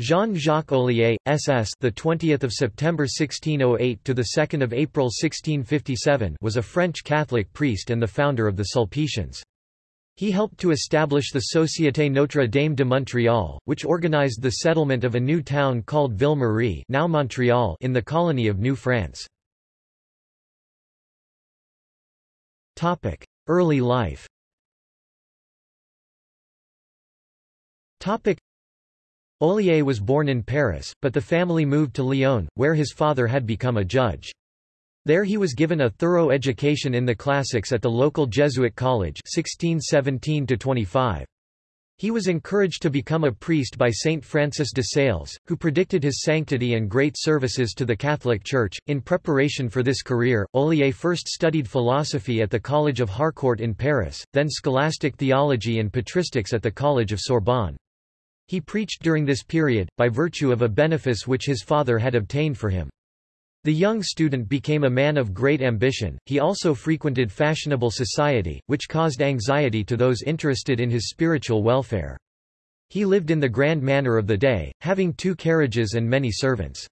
Jean-Jacques Ollier, SS, the 20th of September 1608 to the 2nd of April 1657, was a French Catholic priest and the founder of the Sulpicians. He helped to establish the Société Notre Dame de Montréal, which organized the settlement of a new town called Ville Marie, now Montreal, in the colony of New France. Topic: Early life. Topic: Ollier was born in Paris, but the family moved to Lyon, where his father had become a judge. There he was given a thorough education in the classics at the local Jesuit college 1617 -25. He was encouraged to become a priest by Saint Francis de Sales, who predicted his sanctity and great services to the Catholic Church. In preparation for this career, Ollier first studied philosophy at the College of Harcourt in Paris, then scholastic theology and patristics at the College of Sorbonne. He preached during this period, by virtue of a benefice which his father had obtained for him. The young student became a man of great ambition, he also frequented fashionable society, which caused anxiety to those interested in his spiritual welfare. He lived in the grand manner of the day, having two carriages and many servants.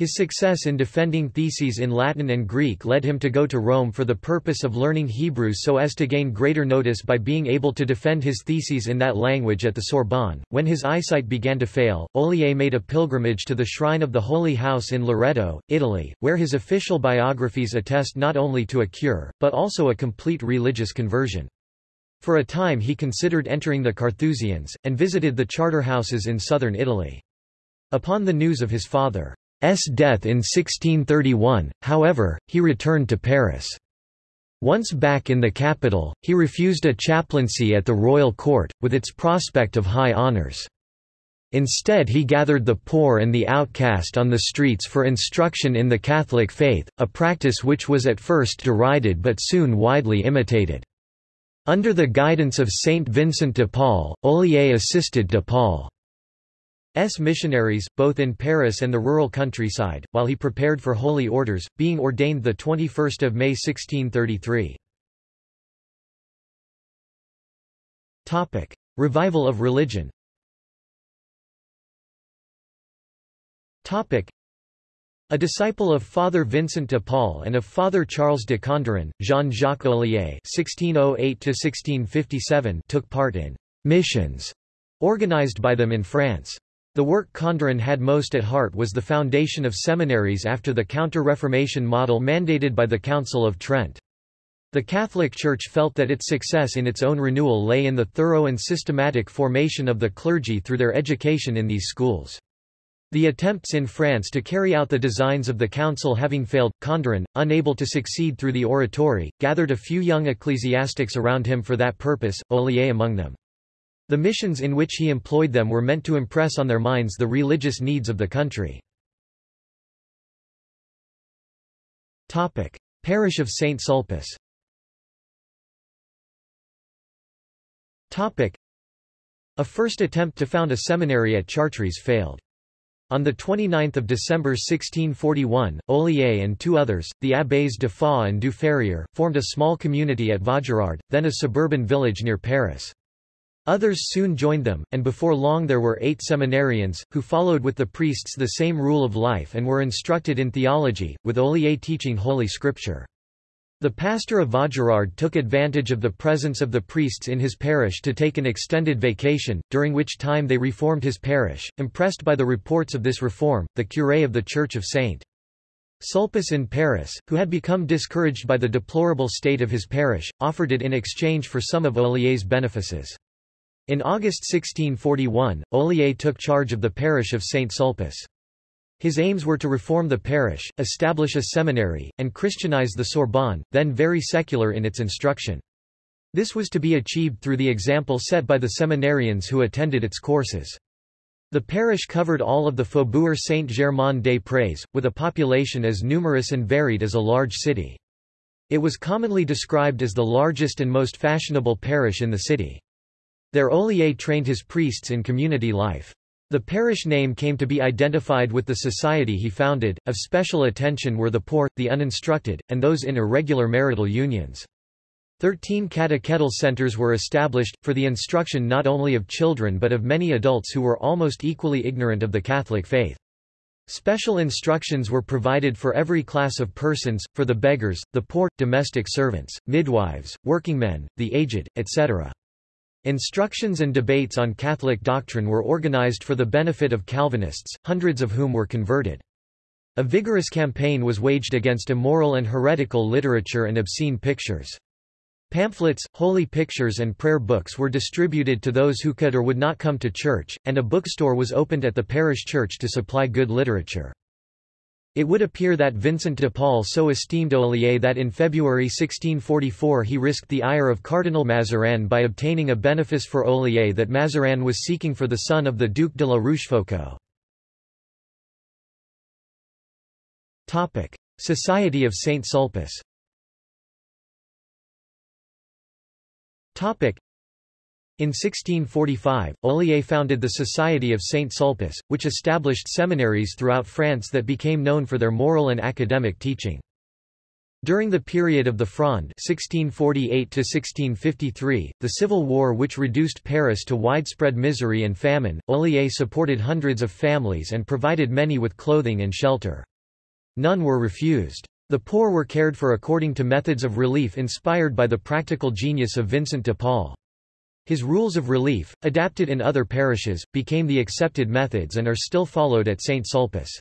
His success in defending theses in Latin and Greek led him to go to Rome for the purpose of learning Hebrew so as to gain greater notice by being able to defend his theses in that language at the Sorbonne. When his eyesight began to fail, Ollier made a pilgrimage to the shrine of the Holy House in Loreto, Italy, where his official biographies attest not only to a cure, but also a complete religious conversion. For a time he considered entering the Carthusians, and visited the charter houses in southern Italy. Upon the news of his father, death in 1631, however, he returned to Paris. Once back in the capital, he refused a chaplaincy at the royal court, with its prospect of high honours. Instead he gathered the poor and the outcast on the streets for instruction in the Catholic faith, a practice which was at first derided but soon widely imitated. Under the guidance of Saint Vincent de Paul, Ollier assisted de Paul. S. missionaries, both in Paris and the rural countryside, while he prepared for holy orders, being ordained 21 May 1633. Revival of religion a disciple of Father Vincent de Paul and of Father Charles de Condren, Jean-Jacques Ollier (1608–1657) took part in missions organized by them in France. The work Condren had most at heart was the foundation of seminaries after the Counter-Reformation model mandated by the Council of Trent. The Catholic Church felt that its success in its own renewal lay in the thorough and systematic formation of the clergy through their education in these schools. The attempts in France to carry out the designs of the council having failed, Condren, unable to succeed through the oratory, gathered a few young ecclesiastics around him for that purpose, Ollier among them. The missions in which he employed them were meant to impress on their minds the religious needs of the country. Parish of St. Sulpice A first attempt to found a seminary at Chartres failed. On 29 December 1641, Ollier and two others, the abbés de Foix and du Ferrier, formed a small community at Vaugirard, then a suburban village near Paris. Others soon joined them, and before long there were eight seminarians, who followed with the priests the same rule of life and were instructed in theology, with Ollier teaching Holy Scripture. The pastor of Vaugirard took advantage of the presence of the priests in his parish to take an extended vacation, during which time they reformed his parish. Impressed by the reports of this reform, the curé of the Church of St. Sulpice in Paris, who had become discouraged by the deplorable state of his parish, offered it in exchange for some of Olier's benefices. In August 1641, Ollier took charge of the parish of St. Sulpice. His aims were to reform the parish, establish a seminary, and Christianize the Sorbonne, then very secular in its instruction. This was to be achieved through the example set by the seminarians who attended its courses. The parish covered all of the Faubourg Saint-Germain-des-Prés, with a population as numerous and varied as a large city. It was commonly described as the largest and most fashionable parish in the city. There Ollier trained his priests in community life. The parish name came to be identified with the society he founded. Of special attention were the poor, the uninstructed, and those in irregular marital unions. Thirteen catechetical centers were established, for the instruction not only of children but of many adults who were almost equally ignorant of the Catholic faith. Special instructions were provided for every class of persons, for the beggars, the poor, domestic servants, midwives, workingmen, the aged, etc. Instructions and debates on Catholic doctrine were organized for the benefit of Calvinists, hundreds of whom were converted. A vigorous campaign was waged against immoral and heretical literature and obscene pictures. Pamphlets, holy pictures and prayer books were distributed to those who could or would not come to church, and a bookstore was opened at the parish church to supply good literature. It would appear that Vincent de Paul so esteemed Olier that in February 1644 he risked the ire of Cardinal Mazarin by obtaining a benefice for Olier that Mazarin was seeking for the son of the Duc de la Rochefoucauld. Society of Saint Sulpice In 1645, Olier founded the Society of Saint Sulpice, which established seminaries throughout France that became known for their moral and academic teaching. During the period of the Fronde (1648–1653), the civil war which reduced Paris to widespread misery and famine, Olier supported hundreds of families and provided many with clothing and shelter. None were refused. The poor were cared for according to methods of relief inspired by the practical genius of Vincent de Paul. His rules of relief, adapted in other parishes, became the accepted methods and are still followed at St. Sulpice.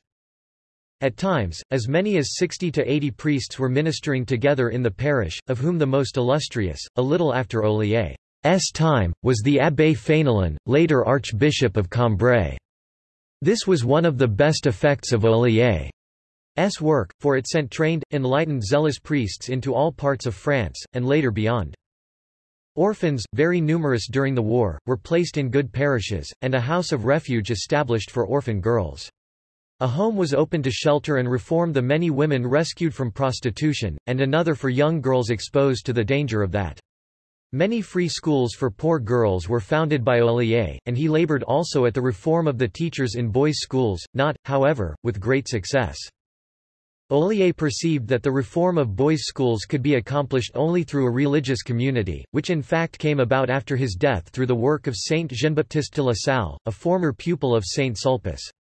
At times, as many as 60 to 80 priests were ministering together in the parish, of whom the most illustrious, a little after Olier's time, was the Abbé Fénelon, later Archbishop of Cambrai. This was one of the best effects of Olier. S work, for it sent trained, enlightened zealous priests into all parts of France, and later beyond. Orphans, very numerous during the war, were placed in good parishes, and a house of refuge established for orphan girls. A home was opened to shelter and reform the many women rescued from prostitution, and another for young girls exposed to the danger of that. Many free schools for poor girls were founded by Olier, and he labored also at the reform of the teachers in boys' schools, not, however, with great success. Olier perceived that the reform of boys' schools could be accomplished only through a religious community, which in fact came about after his death through the work of Saint Jean-Baptiste de la Salle, a former pupil of Saint Sulpice.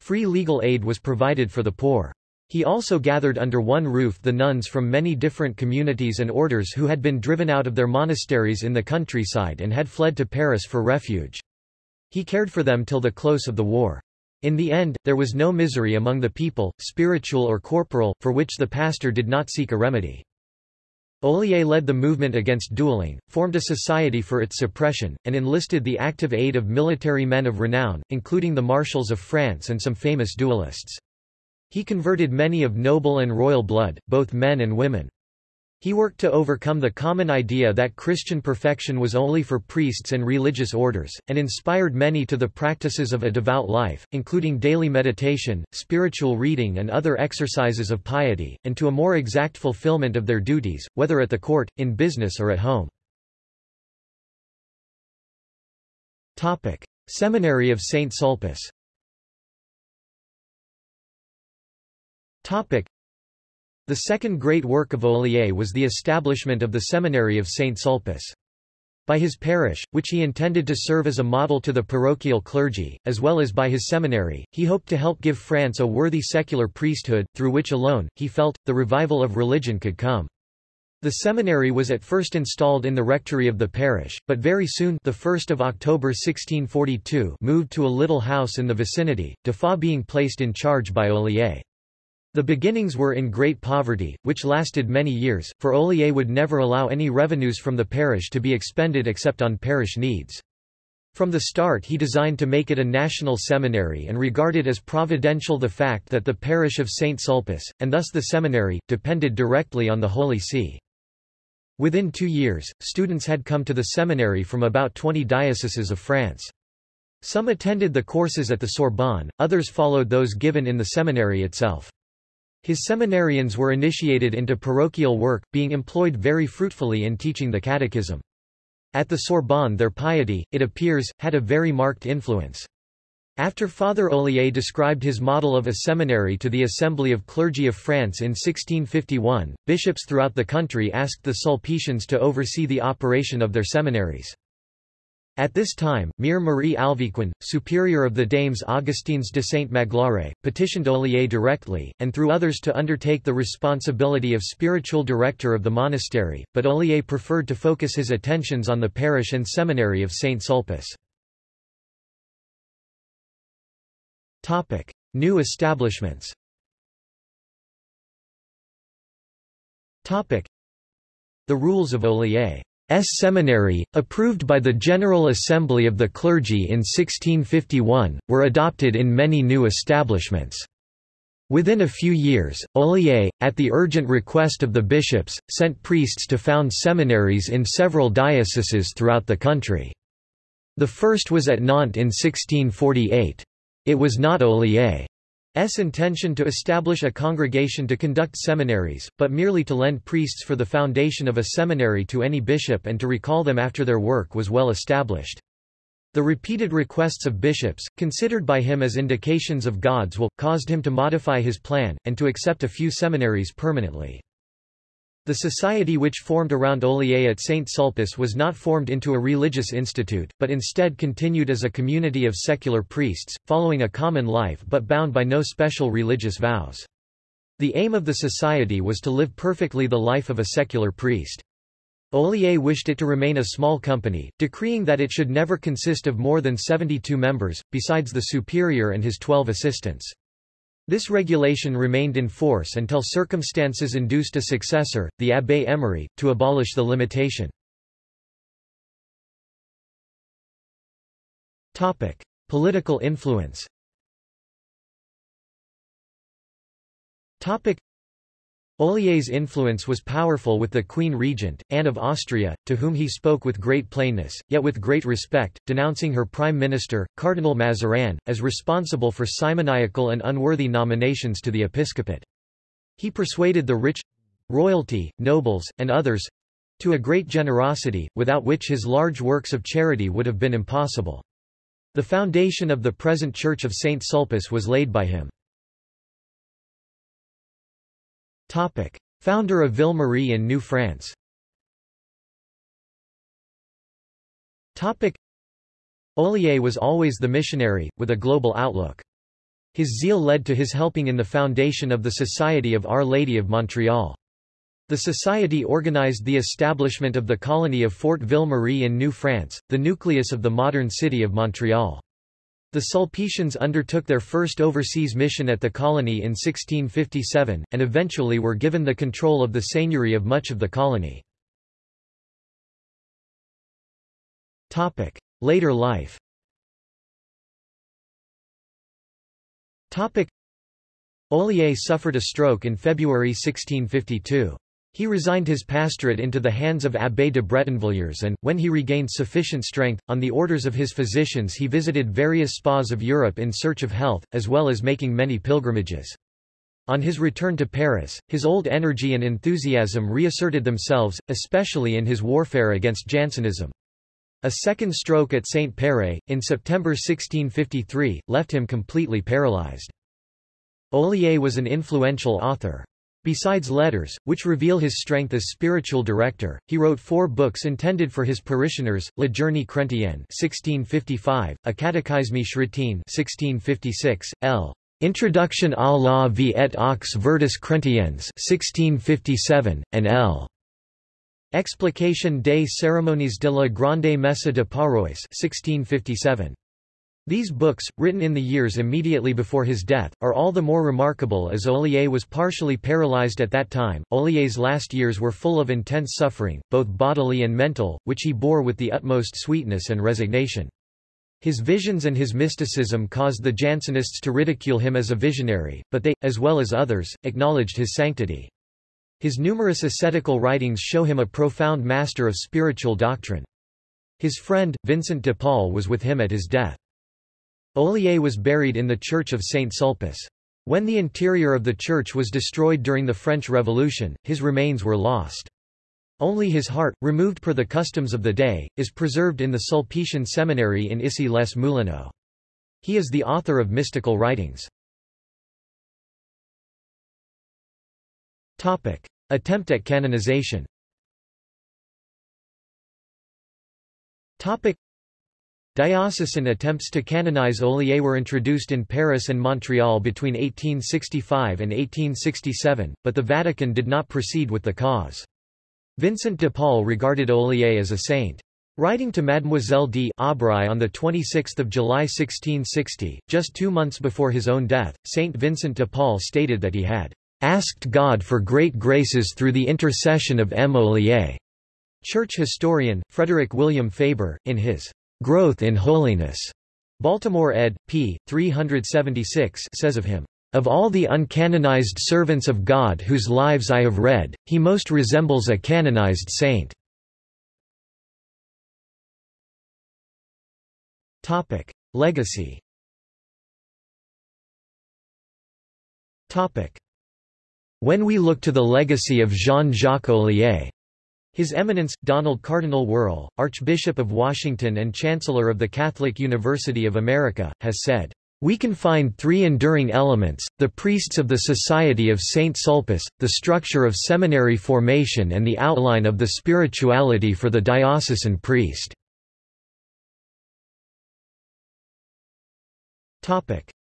Free legal aid was provided for the poor. He also gathered under one roof the nuns from many different communities and orders who had been driven out of their monasteries in the countryside and had fled to Paris for refuge. He cared for them till the close of the war. In the end, there was no misery among the people, spiritual or corporal, for which the pastor did not seek a remedy. Olier led the movement against dueling, formed a society for its suppression, and enlisted the active aid of military men of renown, including the marshals of France and some famous duelists. He converted many of noble and royal blood, both men and women. He worked to overcome the common idea that Christian perfection was only for priests and religious orders, and inspired many to the practices of a devout life, including daily meditation, spiritual reading and other exercises of piety, and to a more exact fulfillment of their duties, whether at the court, in business or at home. Topic. Seminary of St. Sulpice the second great work of Olier was the establishment of the Seminary of St. Sulpice. By his parish, which he intended to serve as a model to the parochial clergy, as well as by his seminary, he hoped to help give France a worthy secular priesthood, through which alone, he felt, the revival of religion could come. The seminary was at first installed in the rectory of the parish, but very soon the 1st of October 1642 moved to a little house in the vicinity, de Foix being placed in charge by Olier. The beginnings were in great poverty, which lasted many years, for Olier would never allow any revenues from the parish to be expended except on parish needs. From the start he designed to make it a national seminary and regarded as providential the fact that the parish of St. Sulpice, and thus the seminary, depended directly on the Holy See. Within two years, students had come to the seminary from about 20 dioceses of France. Some attended the courses at the Sorbonne, others followed those given in the seminary itself. His seminarians were initiated into parochial work, being employed very fruitfully in teaching the catechism. At the Sorbonne their piety, it appears, had a very marked influence. After Father Ollier described his model of a seminary to the Assembly of Clergy of France in 1651, bishops throughout the country asked the Sulpicians to oversee the operation of their seminaries. At this time, Mere Marie Alviquin, superior of the Dames Augustines de Saint-Magloire, petitioned Ollier directly, and through others to undertake the responsibility of spiritual director of the monastery, but Ollier preferred to focus his attentions on the parish and seminary of Saint Sulpice. New establishments The rules of Ollier's seminary, approved by the General Assembly of the Clergy in 1651, were adopted in many new establishments. Within a few years, Ollier, at the urgent request of the bishops, sent priests to found seminaries in several dioceses throughout the country. The first was at Nantes in 1648. It was not Ollier's intention to establish a congregation to conduct seminaries, but merely to lend priests for the foundation of a seminary to any bishop and to recall them after their work was well established. The repeated requests of bishops, considered by him as indications of God's will, caused him to modify his plan, and to accept a few seminaries permanently. The society which formed around Ollier at St. Sulpice was not formed into a religious institute, but instead continued as a community of secular priests, following a common life but bound by no special religious vows. The aim of the society was to live perfectly the life of a secular priest. Ollier wished it to remain a small company, decreeing that it should never consist of more than 72 members, besides the superior and his twelve assistants. This regulation remained in force until circumstances induced a successor, the Abbé Emery, to abolish the limitation. Political influence Ollier's influence was powerful with the Queen Regent, Anne of Austria, to whom he spoke with great plainness, yet with great respect, denouncing her Prime Minister, Cardinal Mazarin, as responsible for simoniacal and unworthy nominations to the episcopate. He persuaded the rich—royalty, nobles, and others—to a great generosity, without which his large works of charity would have been impossible. The foundation of the present Church of St. Sulpice was laid by him. Topic. Founder of Ville Marie in New France Topic. Ollier was always the missionary, with a global outlook. His zeal led to his helping in the foundation of the Society of Our Lady of Montreal. The society organized the establishment of the colony of Fort Ville Marie in New France, the nucleus of the modern city of Montreal. The Sulpicians undertook their first overseas mission at the colony in 1657, and eventually were given the control of the seigneury of much of the colony. Later life Ollier suffered a stroke in February 1652. He resigned his pastorate into the hands of Abbé de Bretonvilliers and, when he regained sufficient strength, on the orders of his physicians he visited various spas of Europe in search of health, as well as making many pilgrimages. On his return to Paris, his old energy and enthusiasm reasserted themselves, especially in his warfare against Jansenism. A second stroke at St. Péray, in September 1653, left him completely paralyzed. Ollier was an influential author. Besides letters, which reveal his strength as spiritual director, he wrote four books intended for his parishioners, La Journée Chrétienne 1655, A Catechisme Chrétien 1656, L. Introduction à la vie et aux vertus chrétiennes 1657, and L. Explication des cérémonies de la Grande Messe de Paroisse 1657. These books, written in the years immediately before his death, are all the more remarkable as Ollier was partially paralyzed at that time. Ollier's last years were full of intense suffering, both bodily and mental, which he bore with the utmost sweetness and resignation. His visions and his mysticism caused the Jansenists to ridicule him as a visionary, but they, as well as others, acknowledged his sanctity. His numerous ascetical writings show him a profound master of spiritual doctrine. His friend, Vincent de Paul was with him at his death. Ollier was buried in the church of Saint Sulpice. When the interior of the church was destroyed during the French Revolution, his remains were lost. Only his heart, removed per the customs of the day, is preserved in the Sulpician Seminary in Issy-les-Moulineaux. He is the author of mystical writings. Topic. Attempt at canonization Diocesan attempts to canonize Ollier were introduced in Paris and Montreal between 1865 and 1867, but the Vatican did not proceed with the cause. Vincent de Paul regarded Ollier as a saint. Writing to Mademoiselle d'Aubray on 26 July 1660, just two months before his own death, Saint Vincent de Paul stated that he had asked God for great graces through the intercession of M. Ollier. Church historian, Frederick William Faber, in his Growth in Holiness. Baltimore ed. p. 376 says of him, Of all the uncanonized servants of God whose lives I have read, he most resembles a canonized saint. Topic. Legacy Topic. When we look to the legacy of Jean-Jacques Ollier, his Eminence, Donald Cardinal Wuerl, Archbishop of Washington and Chancellor of the Catholic University of America, has said, "...we can find three enduring elements, the priests of the Society of St. Sulpice, the structure of seminary formation and the outline of the spirituality for the diocesan priest."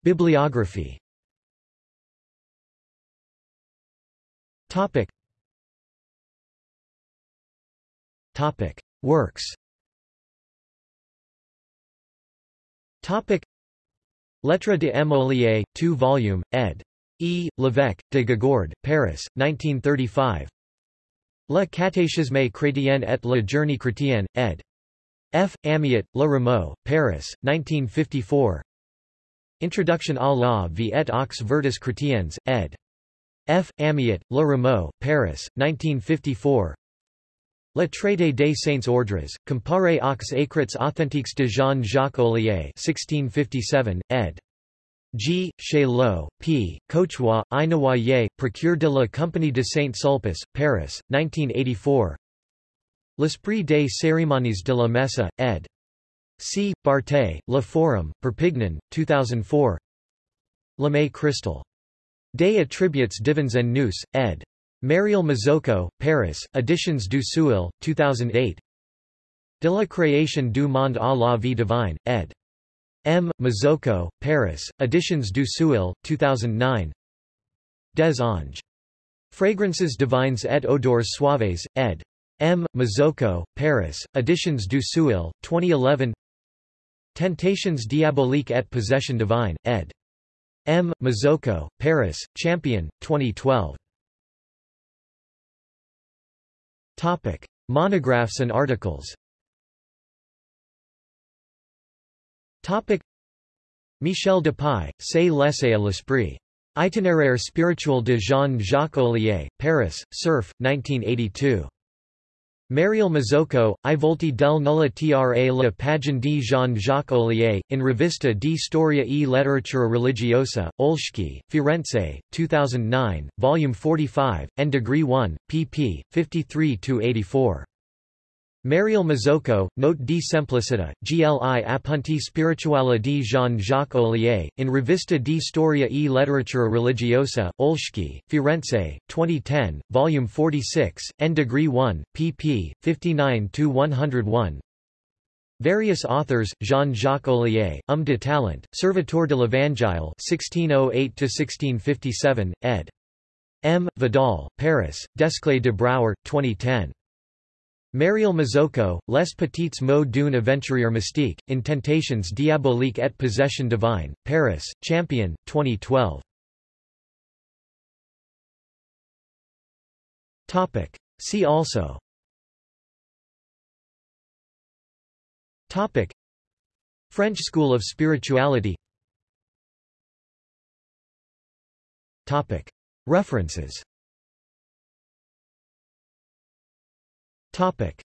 Bibliography Topic: Works. Topic: Lettres de M. Ollier, 2 volume, ed. E. Lévesque, de Gigord, Paris, 1935. Le catéchisme chrétien et la journée chrétienne, ed. F. Amiot, Le Rameau, Paris, 1954. Introduction à la vie et aux vertus chrétiennes, ed. F. Amiot, Le Rameau, Paris, 1954. Le traité des saints ordres, comparé aux écrits authentiques de Jean-Jacques Ollier 1657, ed. G. Chaillot, P. Cochois, Inawaye, Procure de la Compagnie de Saint-Sulpice, Paris, 1984 L'Esprit des cérémonies de la Messe, ed. C. Barthé, Le Forum, Perpignan, 2004 L'Âme cristal. Des attributs divins en nous, ed. Mariel Mazzocco, Paris, Editions du Seuil, 2008 De la création du monde à la vie divine, ed. M. Mazzocco, Paris, Editions du Seuil, 2009 Des Anges. Fragrances divines et odeurs suaves, ed. M. Mazzocco, Paris, Editions du Seuil, 2011 Tentations diaboliques et possession divine, ed. M. Mazzocco, Paris, Champion, 2012 Topic. Monographs and articles Topic. Michel Dupuy, Se laisser à l'esprit. Itinéraire spirituel de Jean-Jacques Ollier, Paris, Cerf, 1982. Mariel Mazzocco, I volti del nulla tra la pagine di Jean-Jacques Ollier, in Rivista di Storia e Letteratura Religiosa, Olschki, Firenze, 2009, Volume 45, N Degree 1, pp. 53–84. Mariel Mazzocco, Note di Semplicità, GLI appunti spirituali di Jean-Jacques Ollier, in Rivista di Storia e Letteratura Religiosa, Olschki, Firenze, 2010, Volume 46, N Degree 1, pp. 59–101 Various authors, Jean-Jacques Ollier, Homme de Talent, Serviteur de l'Evangile 1608–1657, ed. M. Vidal, Paris, Desclée de Brouwer, 2010. Mariel Mazzocco, Les petites mots d'une aventurière mystique, in Tentations diaboliques et possession divine, Paris, Champion, 2012. Topic. See also. Topic. French School of Spirituality. Topic. References Topic